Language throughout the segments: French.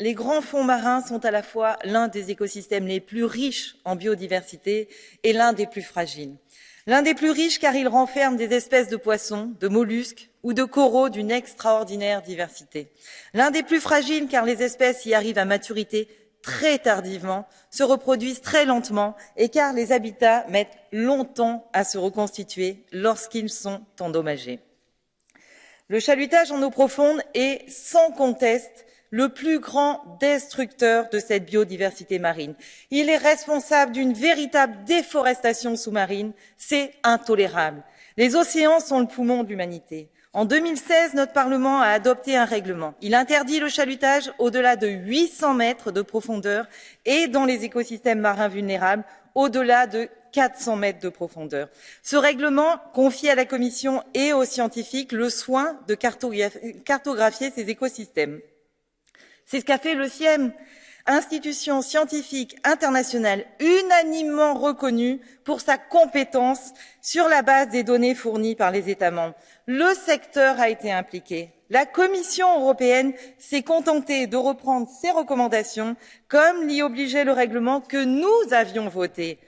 Les grands fonds marins sont à la fois l'un des écosystèmes les plus riches en biodiversité et l'un des plus fragiles. L'un des plus riches car il renferme des espèces de poissons, de mollusques ou de coraux d'une extraordinaire diversité. L'un des plus fragiles car les espèces y arrivent à maturité très tardivement, se reproduisent très lentement et car les habitats mettent longtemps à se reconstituer lorsqu'ils sont endommagés. Le chalutage en eau profonde est sans conteste le plus grand destructeur de cette biodiversité marine. Il est responsable d'une véritable déforestation sous-marine. C'est intolérable. Les océans sont le poumon de l'humanité. En 2016, notre Parlement a adopté un règlement. Il interdit le chalutage au-delà de 800 mètres de profondeur et dans les écosystèmes marins vulnérables au-delà de 400 mètres de profondeur. Ce règlement confie à la Commission et aux scientifiques le soin de cartographier ces écosystèmes. C'est ce qu'a fait le CIEM, institution scientifique internationale unanimement reconnue pour sa compétence sur la base des données fournies par les États membres. Le secteur a été impliqué. La Commission européenne s'est contentée de reprendre ces recommandations comme l'y obligeait le règlement que nous avions voté.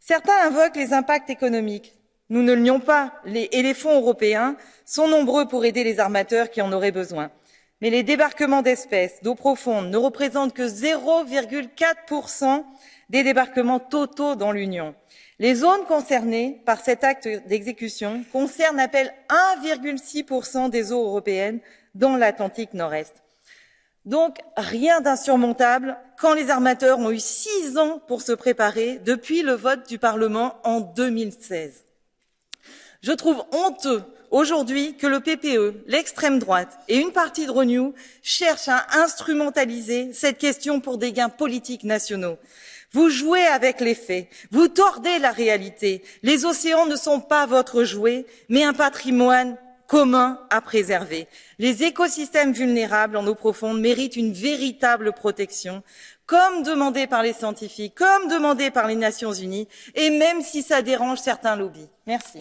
Certains invoquent les impacts économiques. Nous ne le nions pas, et les fonds européens sont nombreux pour aider les armateurs qui en auraient besoin mais les débarquements d'espèces d'eau profonde ne représentent que zéro quatre des débarquements totaux dans l'union. les zones concernées par cet acte d'exécution concernent à peine un six des eaux européennes dans l'atlantique nord est. donc rien d'insurmontable quand les armateurs ont eu six ans pour se préparer depuis le vote du parlement en deux mille seize je trouve honteux aujourd'hui que le ppe l'extrême droite et une partie de renew cherchent à instrumentaliser cette question pour des gains politiques nationaux. vous jouez avec les faits vous tordez la réalité les océans ne sont pas votre jouet mais un patrimoine commun à préserver. les écosystèmes vulnérables en eau profonde méritent une véritable protection comme demandé par les scientifiques comme demandé par les nations unies et même si ça dérange certains lobbies. merci.